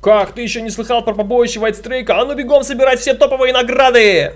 Как, ты еще не слыхал про побоище Strike? А ну бегом собирать все топовые награды!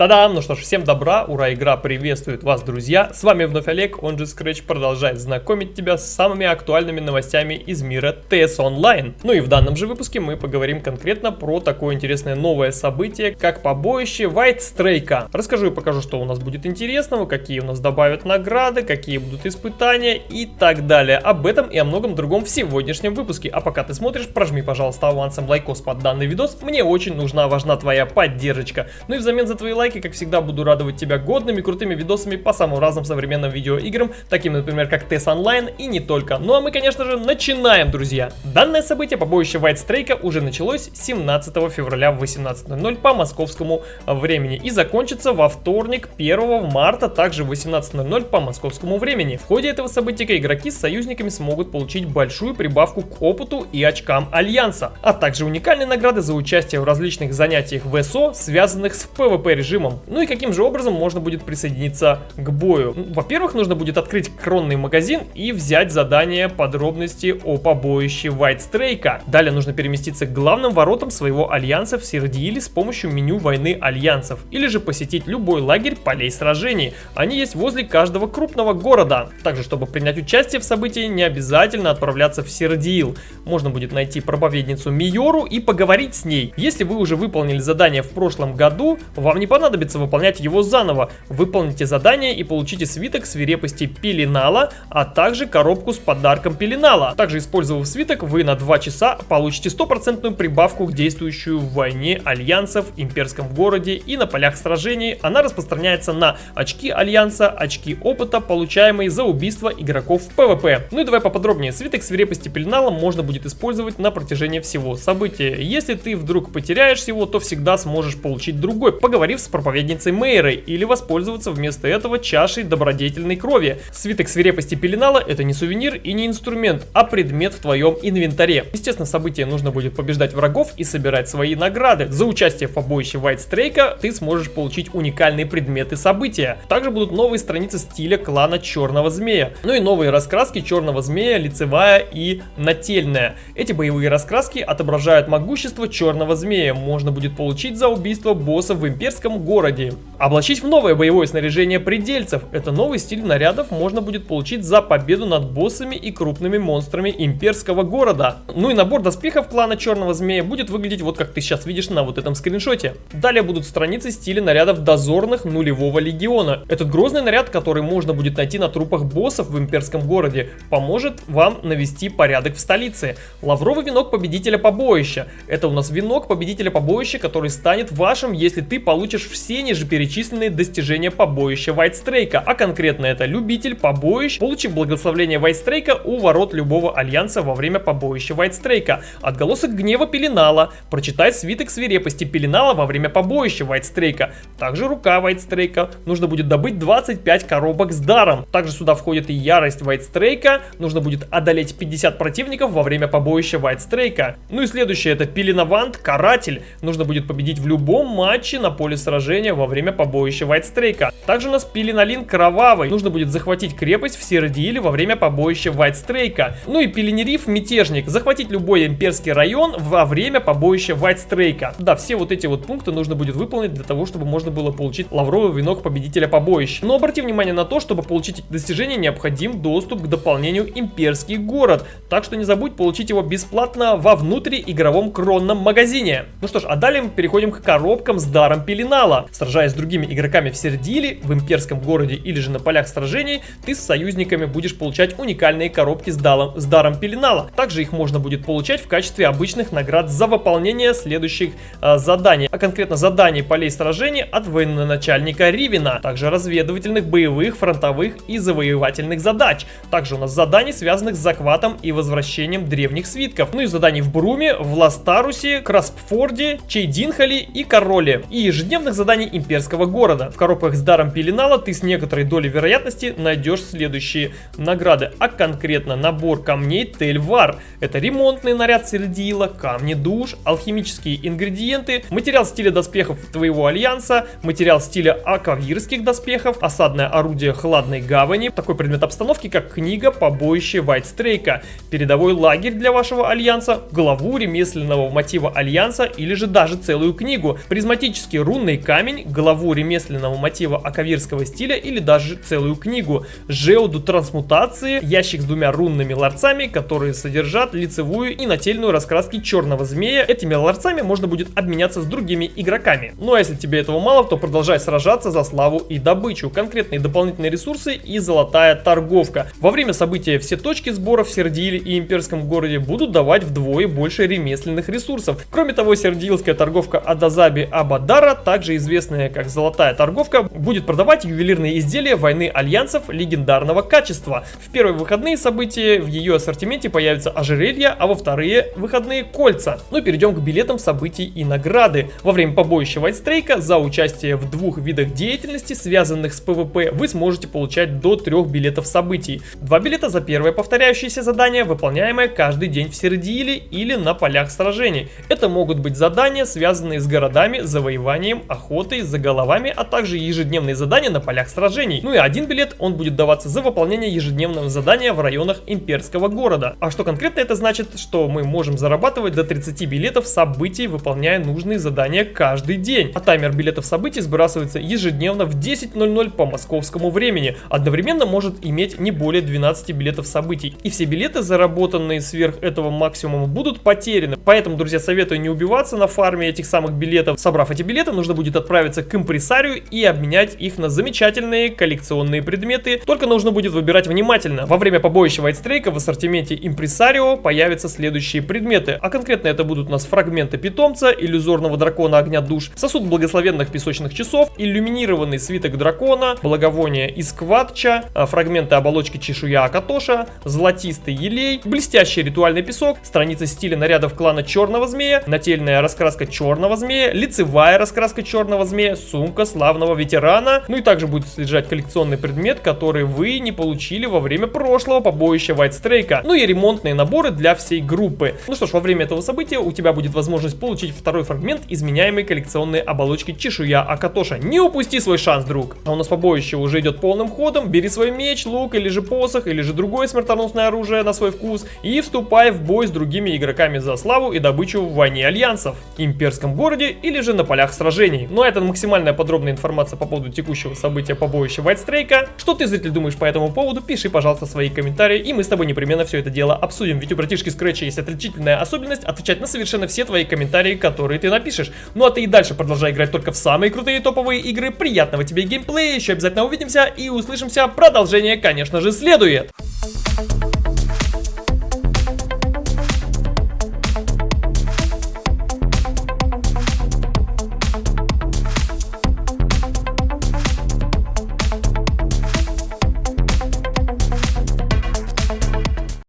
Та-дам! Ну что ж, всем добра, ура, игра приветствует вас, друзья! С вами вновь Олег, он же Scratch продолжает знакомить тебя с самыми актуальными новостями из мира TS Online. Ну и в данном же выпуске мы поговорим конкретно про такое интересное новое событие, как побоище White Strike. Расскажу и покажу, что у нас будет интересного, какие у нас добавят награды, какие будут испытания и так далее. Об этом и о многом другом в сегодняшнем выпуске. А пока ты смотришь, прожми, пожалуйста, авансом лайкос под данный видос. Мне очень нужна, важна твоя поддержка. Ну и взамен за твои лайки лайки, как всегда, буду радовать тебя годными, крутыми видосами по самым разным современным видеоиграм, таким, например, как TES Online и не только. Ну а мы, конечно же, начинаем, друзья! Данное событие, побоище Strike, уже началось 17 февраля в 18.00 по московскому времени и закончится во вторник 1 марта, также в 18.00 по московскому времени. В ходе этого события игроки с союзниками смогут получить большую прибавку к опыту и очкам Альянса, а также уникальные награды за участие в различных занятиях ВСО, связанных с PvP режимом режимом. Ну и каким же образом можно будет присоединиться к бою? Ну, во-первых, нужно будет открыть кронный магазин и взять задание подробности о побоище Strike. Далее нужно переместиться к главным воротам своего альянса в Сердииле с помощью меню войны альянсов. Или же посетить любой лагерь полей сражений. Они есть возле каждого крупного города. Также, чтобы принять участие в событии, не обязательно отправляться в Сердиил. Можно будет найти проповедницу Миору и поговорить с ней. Если вы уже выполнили задание в прошлом году, вам не понадобится понадобится выполнять его заново. Выполните задание и получите свиток свирепости Пеленала, а также коробку с подарком Пеленала. Также использовав свиток, вы на 2 часа получите стопроцентную прибавку к действующую в войне альянсов, имперском городе и на полях сражений. Она распространяется на очки альянса, очки опыта, получаемые за убийство игроков в PvP. Ну и давай поподробнее. Свиток свирепости Пеленала можно будет использовать на протяжении всего события. Если ты вдруг потеряешь его, то всегда сможешь получить другой, поговорив с проповедницей Мейрой или воспользоваться вместо этого чашей добродетельной крови. Свиток свирепости Пеленала это не сувенир и не инструмент, а предмет в твоем инвентаре. Естественно, событие нужно будет побеждать врагов и собирать свои награды. За участие в побоище Strike ты сможешь получить уникальные предметы события. Также будут новые страницы стиля клана Черного Змея. Ну и новые раскраски Черного Змея, лицевая и нательная. Эти боевые раскраски отображают могущество Черного Змея. Можно будет получить за убийство босса в имперском городе. Облачить в новое боевое снаряжение предельцев. Это новый стиль нарядов можно будет получить за победу над боссами и крупными монстрами имперского города. Ну и набор доспехов клана Черного Змея будет выглядеть вот как ты сейчас видишь на вот этом скриншоте. Далее будут страницы стиля нарядов дозорных нулевого легиона. Этот грозный наряд, который можно будет найти на трупах боссов в имперском городе, поможет вам навести порядок в столице. Лавровый венок победителя побоища. Это у нас венок победителя побоища, который станет вашим, если ты получишь все ниже перечисленные достижения побоища Вайтстрейка, а конкретно это любитель побоищ, получив благословление Вайтстрейка у ворот любого альянса во время побоища Вайтстрейка. Отголосок гнева Пеленала, прочитай свиток свирепости Пеленала во время побоища Вайтстрейка. Также рука Вайтстрейка, нужно будет добыть 25 коробок с даром. Также сюда входит и ярость Вайтстрейка, нужно будет одолеть 50 противников во время побоища Вайтстрейка. Ну и следующее это Пеленавант, Каратель, нужно будет победить в любом матче на поле сражения сражения во время побоища Вайтстрейка. Также у нас Пеленалин Кровавый. Нужно будет захватить крепость в Сердииле во время побоища Вайтстрейка. Ну и Пеленериф Мятежник. Захватить любой имперский район во время побоища Вайтстрейка. Да, все вот эти вот пункты нужно будет выполнить для того, чтобы можно было получить лавровый венок победителя побоища. Но обрати внимание на то, чтобы получить эти достижения, необходим доступ к дополнению Имперский город. Так что не забудь получить его бесплатно во внутриигровом кронном магазине. Ну что ж, а далее мы переходим к коробкам с даром Пеленала. Сражаясь с другими игроками в Сердиле, в имперском городе или же на полях сражений, ты с союзниками будешь получать уникальные коробки с, далом, с даром Пеленала. Также их можно будет получать в качестве обычных наград за выполнение следующих э, заданий, а конкретно заданий полей сражений от военачальника Ривина, также разведывательных, боевых, фронтовых и завоевательных задач. Также у нас заданий, связанных с захватом и возвращением древних свитков. Ну и заданий в Бруме, в Ластарусе, Краспфорде, Чейдинхале и Короле. И ежедневных заданий имперского города. В коробках с даром пеленала ты с некоторой долей вероятности найдешь следующие награды, а конкретно набор камней Тельвар. Это ремонтный наряд Сердила, камни душ, алхимические ингредиенты, материал стиля доспехов твоего альянса, материал стиля аквавирских доспехов, осадное орудие хладной гавани, такой предмет обстановки, как книга побоище Вайтстрейка, передовой лагерь для вашего альянса, главу ремесленного мотива альянса или же даже целую книгу, призматический рунный камень, главу ремесленного мотива акавирского стиля или даже целую книгу, жеуду трансмутации, ящик с двумя рунными ларцами, которые содержат лицевую и нательную раскраски черного змея. Этими ларцами можно будет обменяться с другими игроками. Ну а если тебе этого мало, то продолжай сражаться за славу и добычу, конкретные дополнительные ресурсы и золотая торговка. Во время события все точки сбора в Сиродиле и Имперском городе будут давать вдвое больше ремесленных ресурсов. Кроме того, сиродильская торговка Адазаби Абадара, также известная как Золотая торговка, будет продавать ювелирные изделия войны альянсов легендарного качества. В первые выходные события в ее ассортименте появятся ожерелья, а во вторые выходные кольца. Ну перейдем к билетам событий и награды. Во время побоища Вайтстрейка за участие в двух видах деятельности, связанных с PvP, вы сможете получать до трех билетов событий. Два билета за первое повторяющееся задание, выполняемое каждый день в Сердиле или на полях сражений. Это могут быть задания, связанные с городами, завоеванием, охотой, за головами, а также ежедневные задания на полях сражений. Ну и один билет, он будет даваться за выполнение ежедневного задания в районах имперского города. А что конкретно это значит? Что мы можем зарабатывать до 30 билетов событий, выполняя нужные задания каждый день. А таймер билетов событий сбрасывается ежедневно в 10.00 по московскому времени. Одновременно может иметь не более 12 билетов событий. И все билеты, заработанные сверх этого максимума, будут потеряны. Поэтому, друзья, советую не убиваться на фарме этих самых билетов. Собрав эти билеты, нужно будет отправиться к импресарию и обменять их на замечательные коллекционные предметы. Только нужно будет выбирать внимательно. Во время побоища Вайтстрейка в ассортименте импресарио появятся следующие предметы. А конкретно это будут у нас фрагменты питомца, иллюзорного дракона огня душ, сосуд благословенных песочных часов, иллюминированный свиток дракона, благовоние из кватча, а, фрагменты оболочки чешуя Акатоша, золотистый елей, блестящий ритуальный песок, страницы стиля нарядов клана черного змея, нательная раскраска черного змея, лицевая раскраска черного змея, сумка славного ветерана, ну и также будет содержать коллекционный предмет, который вы не получили во время прошлого побоища Вайтстрейка, ну и ремонтные наборы для всей группы. Ну что ж, во время этого события у тебя будет возможность получить второй фрагмент изменяемой коллекционной оболочки чешуя Акатоша. Не упусти свой шанс, друг! А у нас побоище уже идет полным ходом, бери свой меч, лук или же посох, или же другое смертоносное оружие на свой вкус и вступай в бой с другими игроками за славу и добычу в войне альянсов, имперском городе или же на полях сражений. Ну а это максимальная подробная информация по поводу текущего события побоища Вайтстрейка. Что ты, зритель, думаешь по этому поводу? Пиши, пожалуйста, свои комментарии, и мы с тобой непременно все это дело обсудим. Ведь у братишки Скретча есть отличительная особенность отвечать на совершенно все твои комментарии, которые ты напишешь. Ну а ты и дальше продолжай играть только в самые крутые топовые игры. Приятного тебе геймплея, еще обязательно увидимся и услышимся. Продолжение, конечно же, следует.